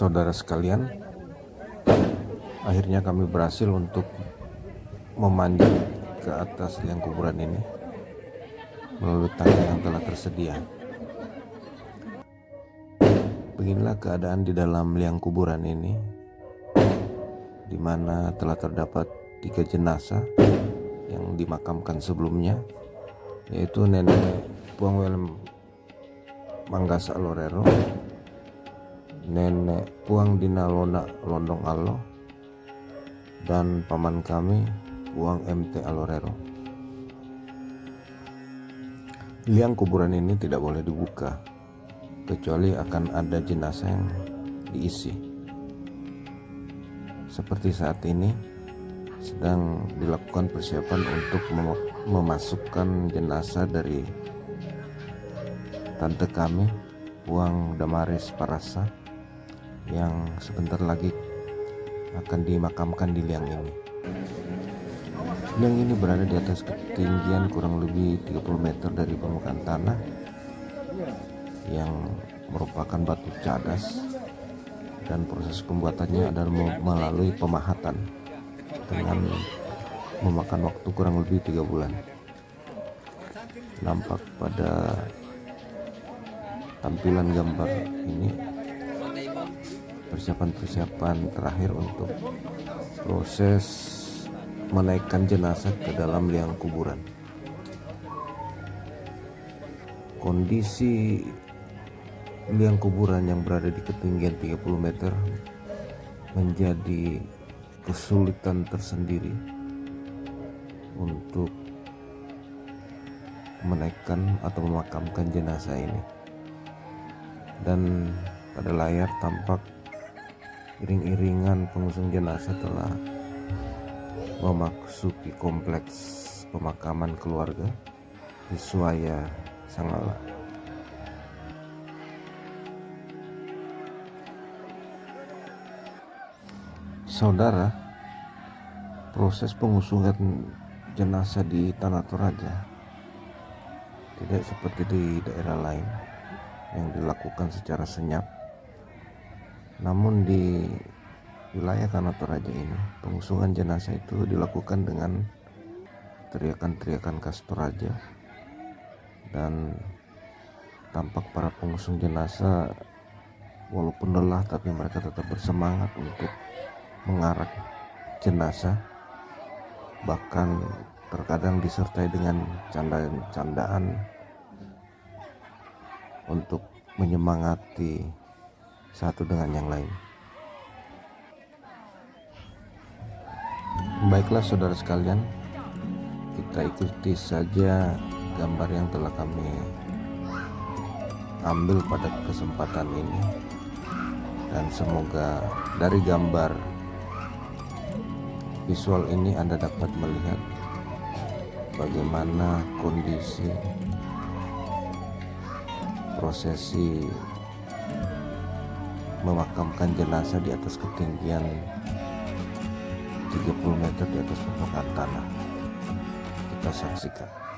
saudara sekalian akhirnya kami berhasil untuk memanjat ke atas liang kuburan ini melalui tangga yang telah tersedia. Beginilah keadaan di dalam liang kuburan ini di mana telah terdapat tiga jenazah yang dimakamkan sebelumnya yaitu nenek Puang Welem Manggasa Lorero nenek Puang Dinalona Londong Alo dan paman kami Puang MT Alorero liang kuburan ini tidak boleh dibuka kecuali akan ada jenazah yang diisi. Seperti saat ini sedang dilakukan persiapan untuk mem memasukkan jenazah dari tante kami Puang Damaris Parasa yang sebentar lagi akan dimakamkan di liang ini. Liang ini berada di atas ketinggian kurang lebih 30 meter dari permukaan tanah yang merupakan batu cadas dan proses pembuatannya adalah melalui pemahatan dengan memakan waktu kurang lebih tiga bulan. Nampak pada tampilan gambar ini persiapan-persiapan terakhir untuk proses menaikkan jenazah ke dalam liang kuburan. Kondisi liang kuburan yang berada di ketinggian 30 meter menjadi kesulitan tersendiri untuk menaikkan atau memakamkan jenazah ini. Dan pada layar tampak iring-iringan pengusung jenazah telah memasuki kompleks pemakaman keluarga di Suaya Sangala Saudara, proses pengusungan jenazah di Tanah Toraja tidak seperti di daerah lain yang dilakukan secara senyap. Namun di wilayah Tanah Toraja ini, pengusungan jenazah itu dilakukan dengan teriakan-teriakan khas Toraja. Dan tampak para pengusung jenazah walaupun lelah tapi mereka tetap bersemangat untuk mengarak jenazah. Bahkan terkadang disertai dengan candaan-candaan untuk menyemangati satu dengan yang lain. Baiklah saudara sekalian, kita ikuti saja gambar yang telah kami ambil pada kesempatan ini dan semoga dari gambar visual ini Anda dapat melihat bagaimana kondisi prosesi memakamkan jenazah di atas ketinggian 30 meter di atas permukaan tanah. Kita saksikan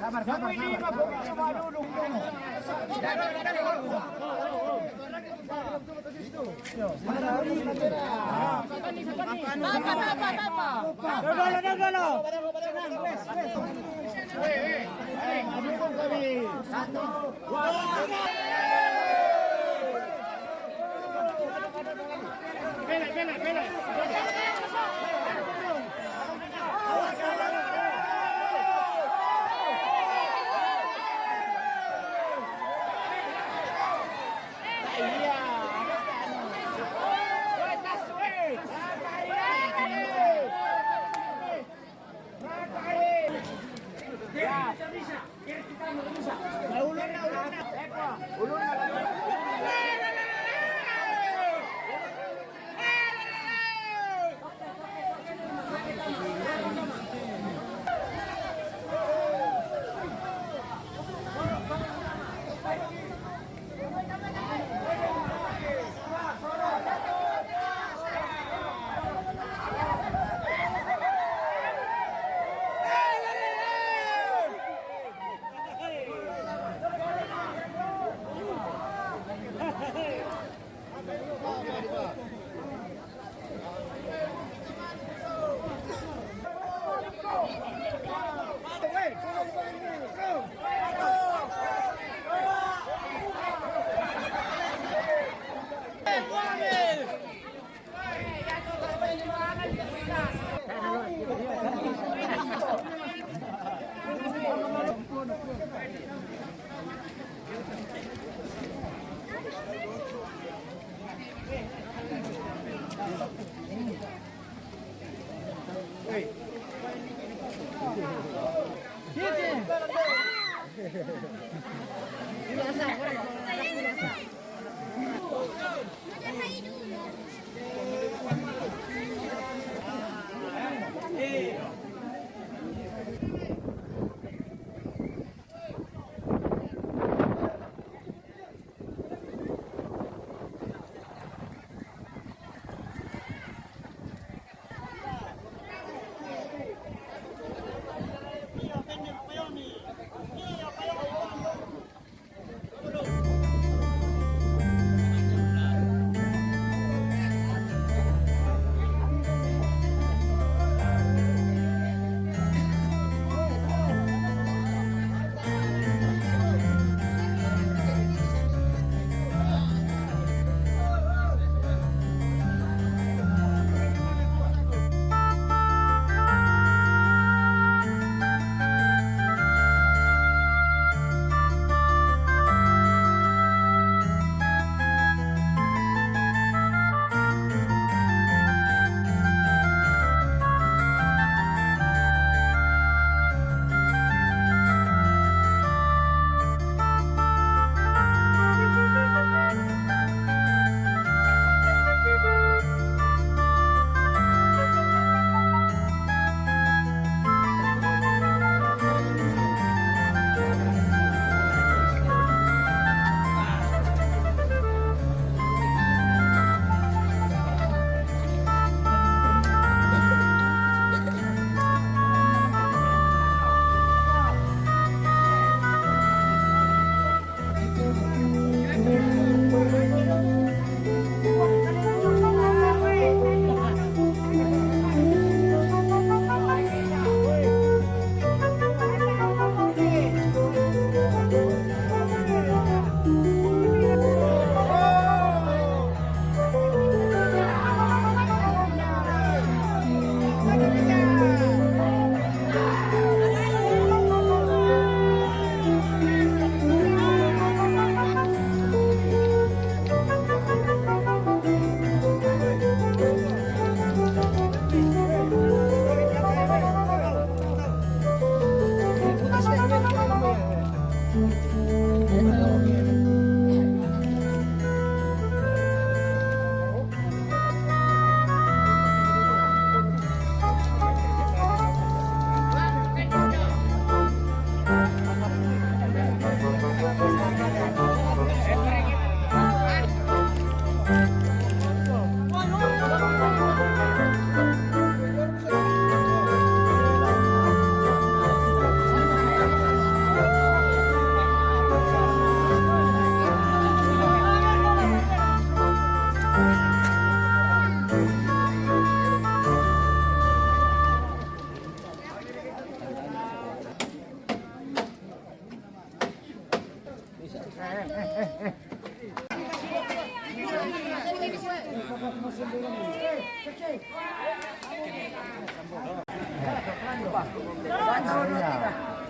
Sabar, sabar, sabar. Pele, pele, pele.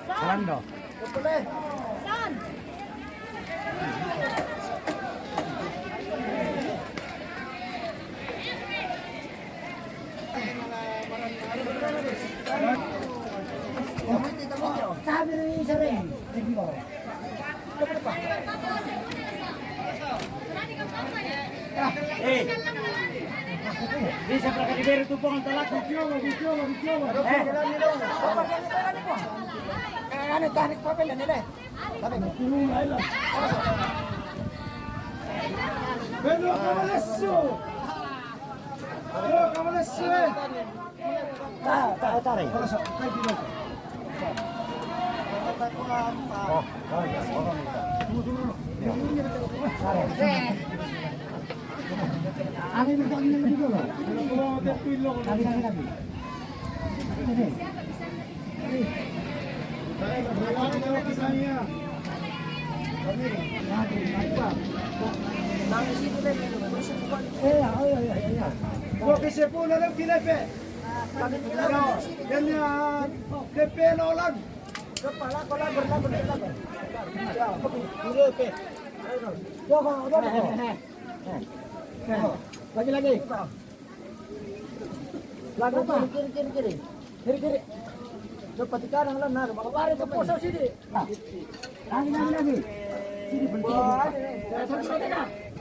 Salando. Sabi na yung isa rin. Sige ba? Kapag pa. Eh. Bisa para kadibero tu po ang talat. Video, video, video. Eh. Ano, tanik papel na nila eh. Para sa kay dilo. Oh, oh, Ani mo kami ng dito. Lagi lagi lagi. Porque se pone lang kinepe. Ano? Ganyan. Lepe no lang. kepala kola berlagu berlagu. Kinepe. Doko, doko. Lagi lagi. Lagu apa? Kiri kiri kiri. Kiri kiri. Dapat ikan yang lain, kalau lari ke posisi sini. Lagi lagi lagi. Sini bentuk.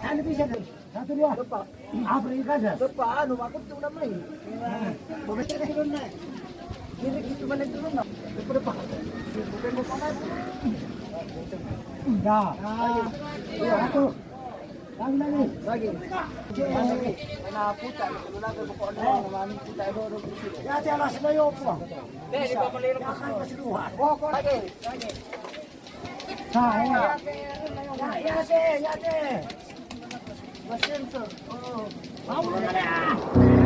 Satu bisa? Satu dua. Apa ini kan? depan, anu aku tuh udah main. Begitu ke turun naik. Kiri gitu mana turun nak? Depan depan. Bukan mau pakai. Ya. Iya, satu. Lagi lagi. Lagi. Mana putar, kalau lagi pokok orang mana putar itu orang bersih. Ya, jalan sebayo po. Eh, di bawah lero Akan keseluruhan. Oh, kok lagi? Lagi. Nah, ya. Ya, ya, ya, sih. Mesin tuh. Oh. Ya.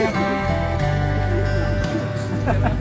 Ha ha ha.